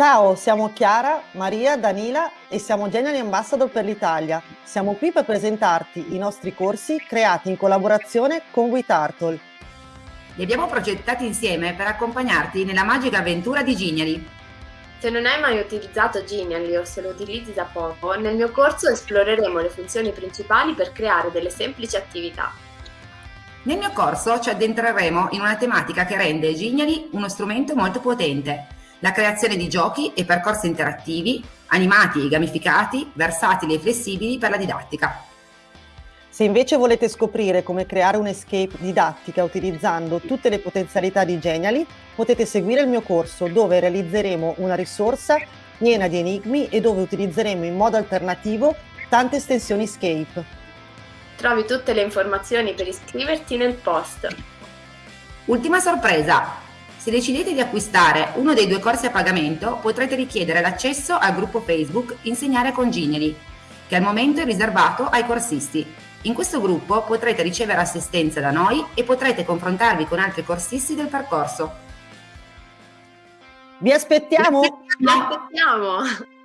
Ciao, siamo Chiara, Maria, Danila e siamo Genial Ambassador per l'Italia. Siamo qui per presentarti i nostri corsi creati in collaborazione con WeTurtle. Li abbiamo progettati insieme per accompagnarti nella magica avventura di Geniali. Se non hai mai utilizzato Genially o se lo utilizzi da poco, nel mio corso esploreremo le funzioni principali per creare delle semplici attività. Nel mio corso ci addentreremo in una tematica che rende Genially uno strumento molto potente la creazione di giochi e percorsi interattivi, animati e gamificati, versatili e flessibili per la didattica. Se invece volete scoprire come creare un'escape didattica utilizzando tutte le potenzialità di Genially, potete seguire il mio corso dove realizzeremo una risorsa piena di enigmi e dove utilizzeremo in modo alternativo tante estensioni Escape. Trovi tutte le informazioni per iscriverti nel post. Ultima sorpresa! Se decidete di acquistare uno dei due corsi a pagamento, potrete richiedere l'accesso al gruppo Facebook Insegnare con Geniali, che al momento è riservato ai corsisti. In questo gruppo potrete ricevere assistenza da noi e potrete confrontarvi con altri corsisti del percorso. Vi aspettiamo! Vi aspettiamo!